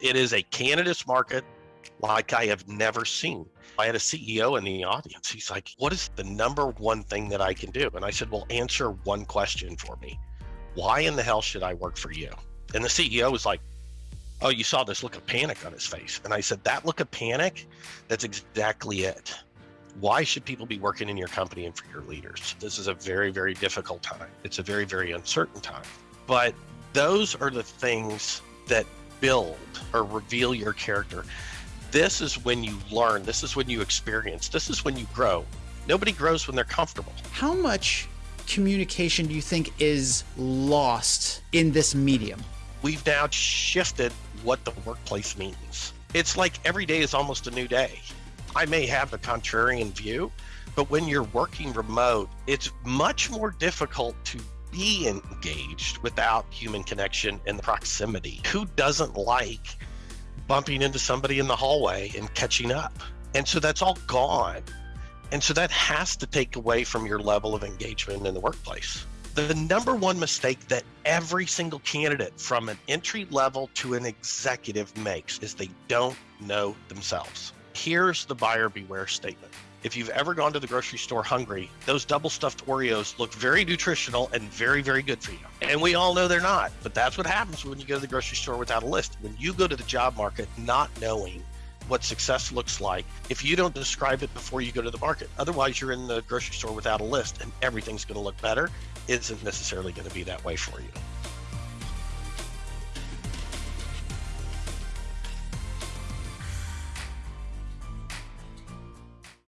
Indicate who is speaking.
Speaker 1: It is a candidate's market like I have never seen. I had a CEO in the audience. He's like, What is the number one thing that I can do? And I said, Well, answer one question for me. Why in the hell should I work for you? And the CEO was like, Oh, you saw this look of panic on his face. And I said, That look of panic, that's exactly it. Why should people be working in your company and for your leaders? This is a very, very difficult time. It's a very, very uncertain time. But those are the things that build or reveal your character. This is when you learn, this is when you experience, this is when you grow. Nobody grows when they're comfortable.
Speaker 2: How much communication do you think is lost in this medium?
Speaker 1: We've now shifted what the workplace means. It's like every day is almost a new day. I may have a contrarian view, but when you're working remote, it's much more difficult to be engaged without human connection and proximity. Who doesn't like bumping into somebody in the hallway and catching up? And so that's all gone. And so that has to take away from your level of engagement in the workplace. The number one mistake that every single candidate from an entry level to an executive makes is they don't know themselves. Here's the buyer beware statement. If you've ever gone to the grocery store hungry, those double stuffed Oreos look very nutritional and very, very good for you. And we all know they're not, but that's what happens when you go to the grocery store without a list. When you go to the job market not knowing what success looks like if you don't describe it before you go to the market. Otherwise, you're in the grocery store without a list and everything's going to look better. Isn't necessarily going to be that way for you.